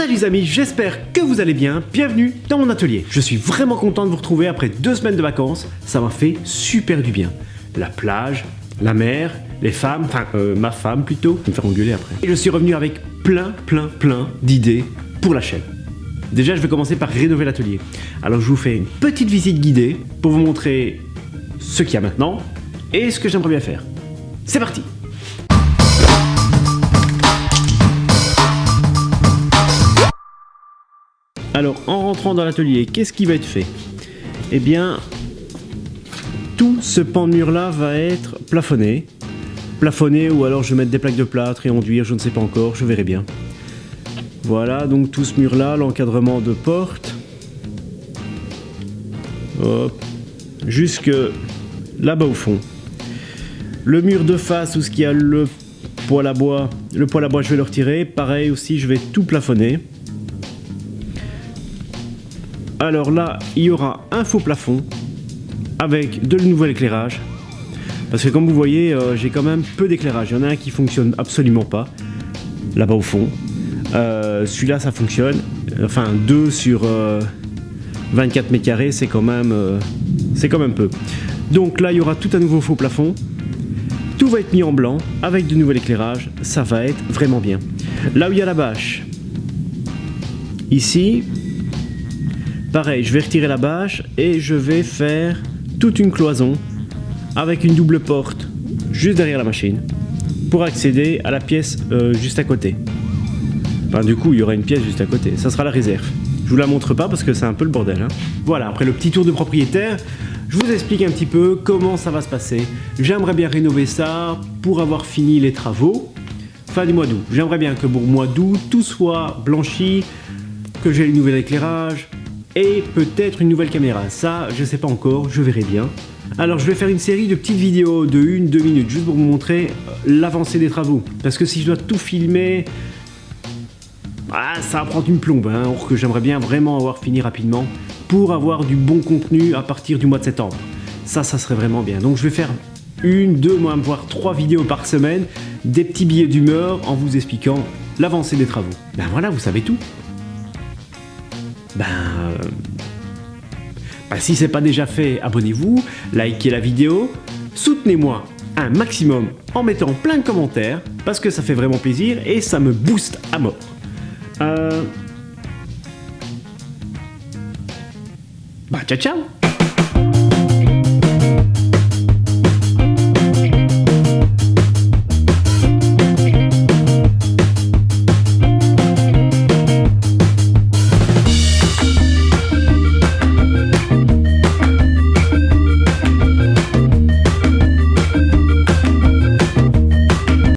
Salut les amis, j'espère que vous allez bien, bienvenue dans mon atelier. Je suis vraiment content de vous retrouver après deux semaines de vacances, ça m'a fait super du bien. La plage, la mer, les femmes, enfin euh, ma femme plutôt, me faire engueuler après. Et je suis revenu avec plein, plein, plein d'idées pour la chaîne. Déjà, je vais commencer par rénover l'atelier. Alors, je vous fais une petite visite guidée pour vous montrer ce qu'il y a maintenant et ce que j'aimerais bien faire. C'est parti Alors, en rentrant dans l'atelier, qu'est-ce qui va être fait? Eh bien, tout ce pan de mur là va être plafonné. Plafonné ou alors je vais mettre des plaques de plâtre et enduire, je ne sais pas encore, je verrai bien. Voilà, donc tout ce mur là, l'encadrement de porte. Hop. Jusque là-bas au fond. Le mur de face où ce y a le poêle à bois, le poêle à bois je vais le retirer. Pareil aussi, je vais tout plafonner. Alors là, il y aura un faux plafond avec de nouvel éclairage. Parce que comme vous voyez, euh, j'ai quand même peu d'éclairage. Il y en a un qui fonctionne absolument pas, là-bas au fond. Euh, celui-là, ça fonctionne. Enfin, 2 sur 24 euh, mètres carrés, c'est quand même, quand même peu. Donc là, il y aura tout un nouveau faux plafond. Tout va être mis en blanc avec de nouvel éclairage. Ça va être vraiment bien. Là où il y a la bâche, ici, Pareil, je vais retirer la bâche et je vais faire toute une cloison avec une double porte juste derrière la machine pour accéder à la pièce euh, juste à côté. Enfin, du coup, il y aura une pièce juste à côté. Ça sera la réserve. Je vous la montre pas parce que c'est un peu le bordel. Hein. Voilà, après le petit tour de propriétaire, je vous explique un petit peu comment ça va se passer. J'aimerais bien rénover ça pour avoir fini les travaux fin du mois d'août. J'aimerais bien que pour mois d'août, tout soit blanchi, que j'ai le nouvel éclairage, et peut-être une nouvelle caméra. Ça, je sais pas encore, je verrai bien. Alors je vais faire une série de petites vidéos de 1-2 minutes juste pour vous montrer euh, l'avancée des travaux. Parce que si je dois tout filmer, ah, ça va prendre une plombe. Hein, or que j'aimerais bien vraiment avoir fini rapidement pour avoir du bon contenu à partir du mois de septembre. Ça, ça serait vraiment bien. Donc je vais faire une, deux, voire trois vidéos par semaine, des petits billets d'humeur en vous expliquant l'avancée des travaux. Ben voilà, vous savez tout ben, ben si c'est pas déjà fait, abonnez-vous, likez la vidéo, soutenez-moi un maximum en mettant plein de commentaires parce que ça fait vraiment plaisir et ça me booste à mort. Euh... Bah ciao ciao